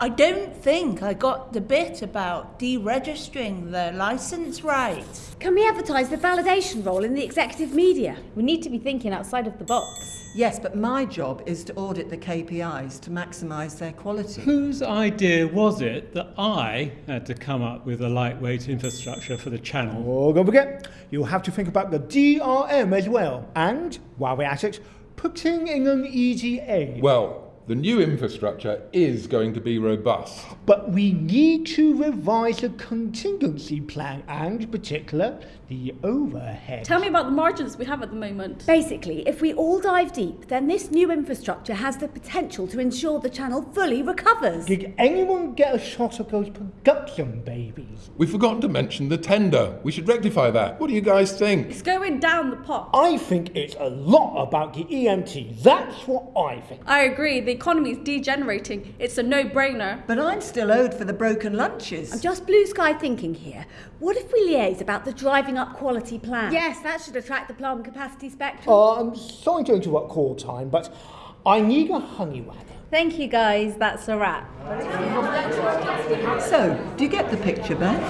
I don't think I got the bit about deregistering the licence right. Can we advertise the validation role in the executive media? We need to be thinking outside of the box. Yes, but my job is to audit the KPIs to maximise their quality. Whose idea was it that I had to come up with a lightweight infrastructure for the channel? Oh, don't forget, you'll have to think about the DRM as well. And, while we're at it, putting in an EGA. Well, the new infrastructure is going to be robust. But we need to revise the contingency plan and, in particular, the overhead. Tell me about the margins we have at the moment. Basically, if we all dive deep, then this new infrastructure has the potential to ensure the channel fully recovers. Did anyone get a shot of those production babies? We've forgotten to mention the tender. We should rectify that. What do you guys think? It's going down the pot. I think it's a lot about the EMT. That's what I think. I agree, the economy is degenerating. It's a no brainer. But I'm still owed for the broken lunches. I'm just blue sky thinking here. What if we liaise about the driving up quality plan? Yes, that should attract the plant capacity spectrum. Uh, I'm sorry to interrupt call time, but I need a honey wagon. Thank you guys, that's a wrap. So, do you get the picture, Beth?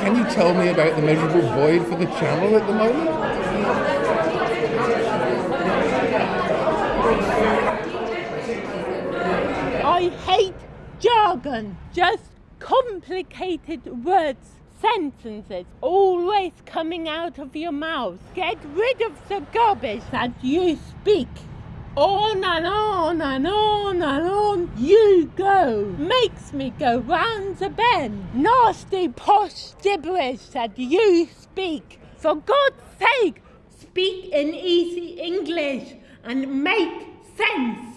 Can you tell me about the measurable void for the channel at the moment? I hate jargon. Just complicated words, sentences, always coming out of your mouth. Get rid of the garbage that you speak. On and on and on and on you go. Makes me go round the bend. Nasty posh gibberish that you speak. For God's sake, speak in easy English and make sense.